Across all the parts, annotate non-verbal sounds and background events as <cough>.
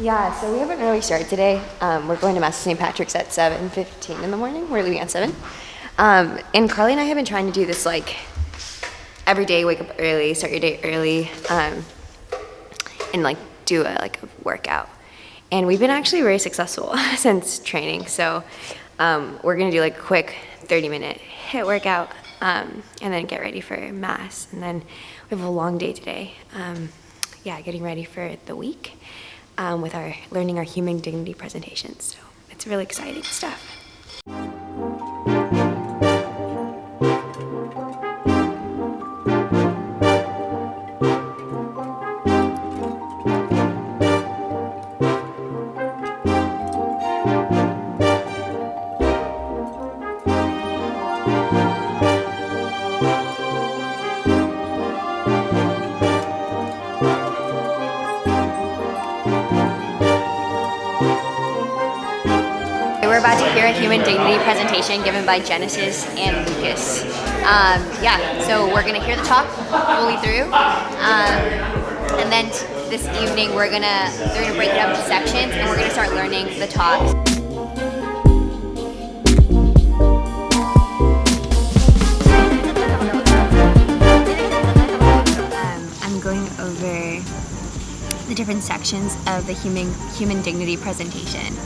Yeah, so we haven't really started today. Um, we're going to Mass St. Patrick's at 7.15 in the morning. We're leaving at 7. Um, and Carly and I have been trying to do this like every day, wake up early, start your day early, um, and like do a, like a workout. And we've been actually very successful <laughs> since training. So um, we're gonna do like a quick 30 minute HIIT workout um, and then get ready for Mass. And then we have a long day today. Um, yeah, getting ready for the week um, with our learning our human dignity presentations. So it's really exciting stuff. We're about to hear a human dignity presentation given by Genesis and Lucas. Um, yeah, so we're gonna hear the talk fully through, um, and then this evening we're gonna they're gonna break it up into sections, and we're gonna start learning the talks. Um, I'm going over the different sections of the human human dignity presentation.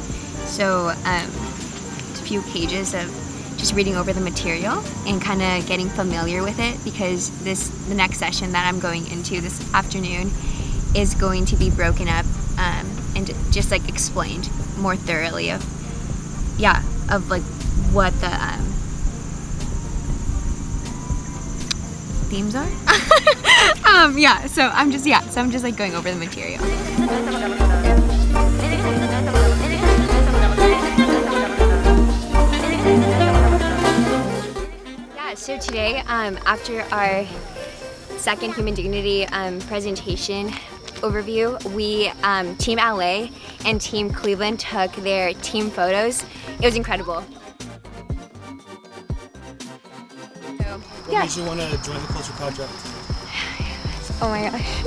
So um, a few pages of just reading over the material and kind of getting familiar with it because this the next session that I'm going into this afternoon is going to be broken up um, and just like explained more thoroughly of yeah of like what the um, themes are. <laughs> Um, yeah so I'm just yeah so I'm just like going over the material so today, um, after our second Human Dignity um, presentation overview, we, um, Team LA and Team Cleveland took their team photos. It was incredible. So, What yeah. made you want to join the Culture Project? <sighs> Oh my gosh.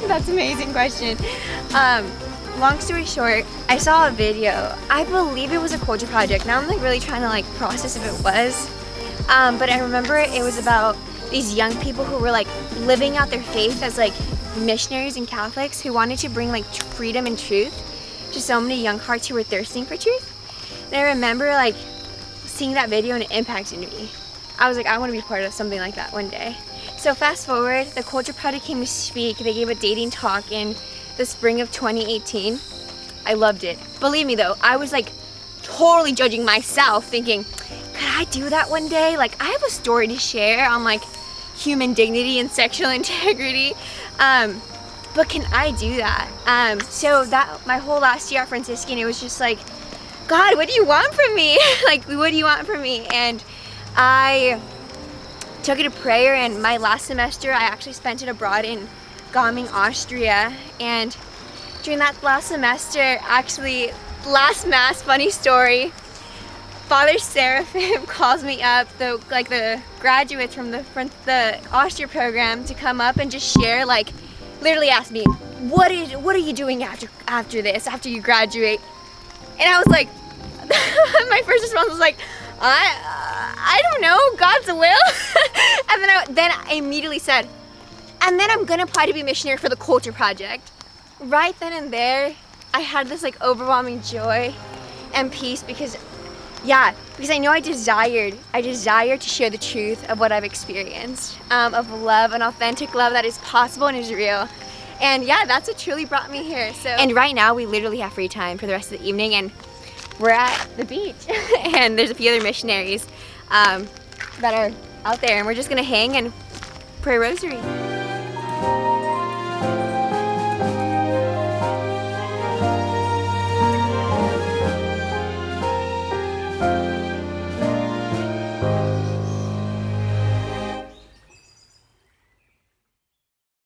<laughs> That's an amazing question. Um, long story short, I saw a video. I believe it was a culture project. Now I'm like really trying to like process if it was. Um, but I remember it was about these young people who were like living out their faith as like missionaries and Catholics who wanted to bring like freedom and truth to so many young hearts who were thirsting for truth. And I remember like seeing that video and it impacted me. I was like, I want to be part of something like that one day. So fast forward, the Culture Project came to speak. They gave a dating talk in the spring of 2018. I loved it. Believe me though, I was like totally judging myself thinking, could I do that one day? Like I have a story to share on like human dignity and sexual <laughs> integrity. Um, but can I do that? Um, so that my whole last year at Franciscan, it was just like, God, what do you want from me? <laughs> like, what do you want from me? And I took it to prayer and my last semester I actually spent it abroad in Gaming, Austria and during that last semester actually last mass funny story Father Seraphim <laughs> calls me up the like the graduates from the from the Austria program to come up and just share like literally ask me what is what are you doing after after this after you graduate? And I was like <laughs> my first response was like I I don't know God's will. <laughs> And then I then I immediately said and then I'm gonna apply to be a missionary for the culture project. Right then and there I had this like overwhelming joy and peace because yeah because I know I desired I desire to share the truth of what I've experienced um, of love an authentic love that is possible and is real. And yeah that's what truly brought me here so. And right now we literally have free time for the rest of the evening and we're at the beach. <laughs> And there's a few other missionaries um, that are out there and we're just gonna hang and pray rosary